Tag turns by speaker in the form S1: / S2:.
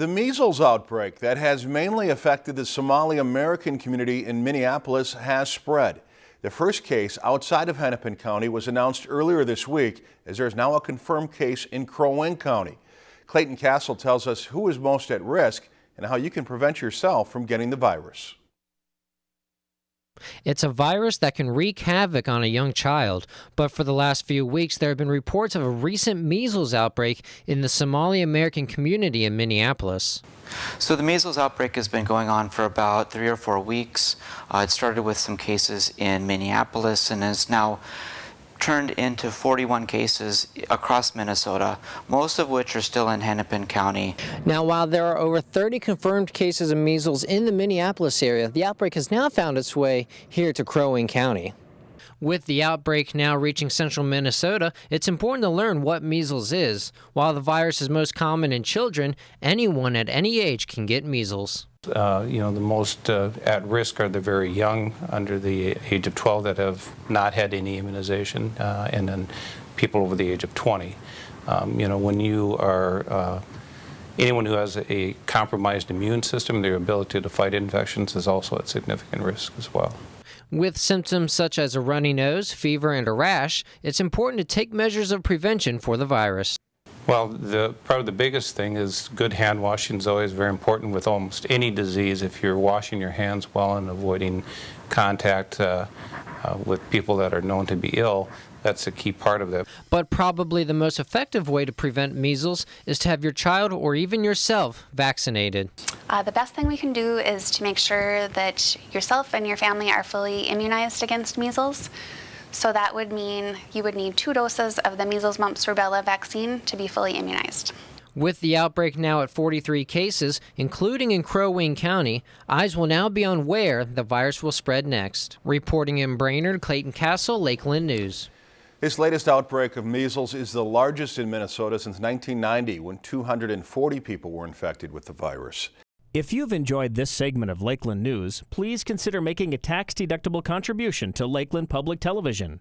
S1: The measles outbreak that has mainly affected the Somali American community in Minneapolis has spread. The first case outside of Hennepin County was announced earlier this week as there is now a confirmed case in Crow Wing County. Clayton Castle tells us who is most at risk and how you can prevent yourself from getting the virus.
S2: It's a virus that can wreak havoc on a young child, but for the last few weeks there have been reports of a recent measles outbreak in the Somali American community in Minneapolis.
S3: So the measles outbreak has been going on for about three or four weeks. Uh, it started with some cases in Minneapolis and is now turned into 41 cases across Minnesota, most of which are still in Hennepin County.
S2: Now, while there are over 30 confirmed cases of measles in the Minneapolis area, the outbreak has now found its way here to Crow Wing County. With the outbreak now reaching central Minnesota, it's important to learn what measles is. While the virus is most common in children, anyone at any age can get measles.
S4: Uh, you know, the most uh, at risk are the very young, under the age of 12, that have not had any immunization, uh, and then people over the age of 20. Um, you know, when you are uh, anyone who has a compromised immune system, their ability to fight infections is also at significant risk as well.
S2: With symptoms such as a runny nose, fever, and a rash, it's important to take measures of prevention for the virus.
S4: Well, the, probably the biggest thing is good hand washing is always very important with almost any disease. If you're washing your hands well and avoiding contact uh, uh, with people that are known to be ill, that's a key part of that.
S2: But probably the most effective way to prevent measles is to have your child or even yourself vaccinated.
S5: Uh, the best thing we can do is to make sure that yourself and your family are fully immunized against measles. So that would mean you would need two doses of the measles, mumps, rubella vaccine to be fully immunized.
S2: With the outbreak now at 43 cases, including in Crow Wing County, eyes will now be on where the virus will spread next. Reporting in Brainerd, Clayton Castle, Lakeland News.
S1: This latest outbreak of measles is the largest in Minnesota since 1990 when 240 people were infected with the virus.
S6: If you've enjoyed this segment of Lakeland News, please consider making a tax-deductible contribution to Lakeland Public Television.